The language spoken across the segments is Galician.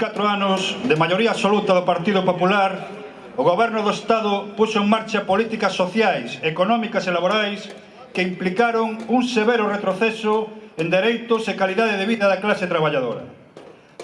catro anos de maioría absoluta do Partido Popular, o Goberno do Estado puxo en marcha políticas sociais, económicas e laborais que implicaron un severo retroceso en dereitos e calidade de vida da clase traballadora.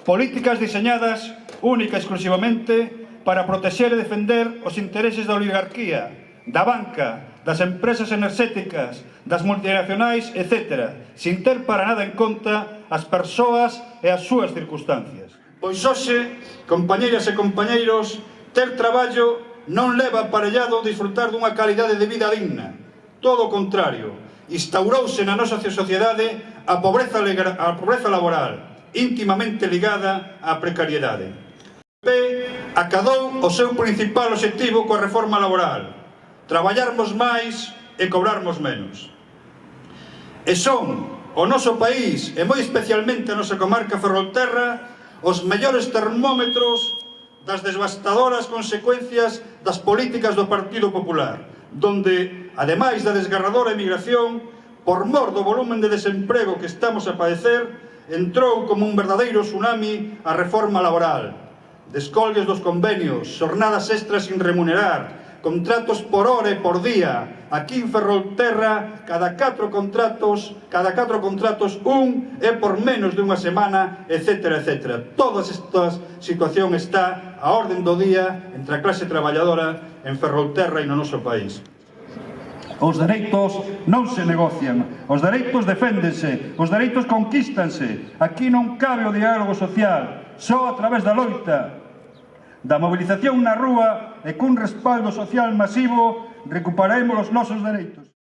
Políticas diseñadas única e exclusivamente para protexer e defender os intereses da oligarquía, da banca, das empresas enerxéticas, das multinacionais, etc., sin ter para nada en conta as persoas e as súas circunstancias. Pois hoxe, compañeiras e compañeiros, ter traballo non leva aparellado disfrutar dunha calidade de vida digna. Todo o contrario, instaurouse na nosa sociedade a pobreza, a pobreza laboral, íntimamente ligada á precariedade. O PP acadou o seu principal objetivo coa reforma laboral, traballarmos máis e cobrarmos menos. E son o noso país, e moi especialmente a nosa comarca Ferrolterra, os mellores termómetros das devastadoras consecuencias das políticas do Partido Popular, donde, ademais da desgarradora emigración, por mor do volumen de desemprego que estamos a padecer, entrou como un verdadeiro tsunami a reforma laboral. Descolgues dos convenios, xornadas extras sin remunerar, contratos por hora e por día. Aquí en Ferrolterra, cada 4 contratos, cada 4 contratos, un é por menos de unha semana, etc. etc. Toda esta situación está a orden do día entre a clase traballadora en Ferrolterra e no noso país. Os dereitos non se negocian, os dereitos deféndense, os dereitos conquístanse. Aquí non cabe o diálogo social, só a través da loita, da mobilización na rúa e cun respaldo social masivo recuperaremos os nosos dereitos.